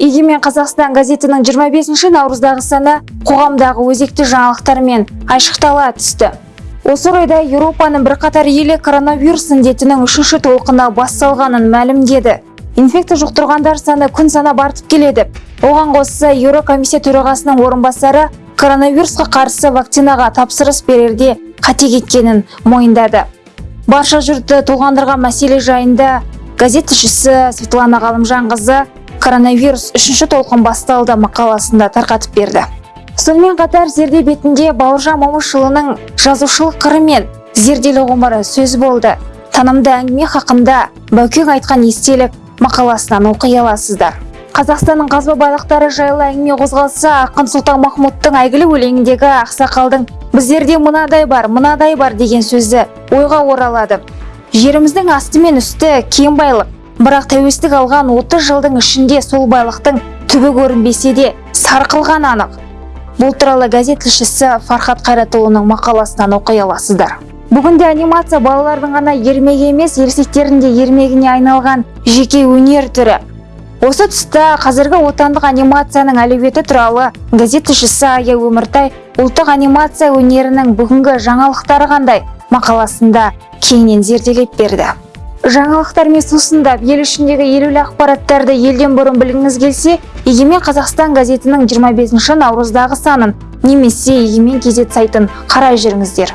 егемен қазақстан газетінің 25 наурыздағы саны қоғамдағы өзекті жаңалықтармен айшықтала түсті. Осы орайда еуропаның бірқатар елі коронавирус індетінің үшінші толқыны басталғанын мәлімдеді. Инфекция жұқтырғандар саны күн санап артып келеді. Оған қоса еурокомиссия төрағасының орынбасары коронавирусқа қарсы вакцинаға тапсырыс берерде қате кеткенін мойындады. Барша жұртты толғандырған мәселе жайында газет тілшісі светлана ғалымжанқызы коронавирус үшінші толқын басталды мақаласында тарқатып берді. Сонымен қатар зерде бетінде бауыржан момышұлының жазушылық қыры мен зерделі ғұмыры сөз болды. Танымды әңгіме хақында баукең айтқан естелік мақаласынан оқи аласыздар. Қазақстанның қазба байлықтары жайлы әңгіме қозғалса ақын сұлтан махмұттың әйгілі өлеңіндегі ақсақалдың біздерде мынадай бар мынадай бар деген сөзі ойға оралады. Жеріміздің асты мен үсті кең байлық бірақ тәуелсіздік алған 30 жылдың ішінде сол байлықтың түбі көрінбесе де сарқылған анық. Бұл туралы газет тілшісі фархат қайратұлының мақаласынан оқи аласыздар. Бүгінде анимация балалардың ғана ермегі емес ересектердің де ермегіне айналған жеке өнер түрі. Осы тұста қазіргі отандық анимацияның әлеуеті туралы газет тілшісі ая өміртай ұлттық анимация өнерінің бүгінгі жаңалықтары қандай? Мақаласында кеңінен зерделеп берді. Жаңалықтармен сусындап ел ішіндегі елеулі ақпараттарды елден бұрын білгіңіз келсе егемен қазақстан газетінің 25 наурыздағы санын немесе егемен кезет сайтын қарай жүріңіздер.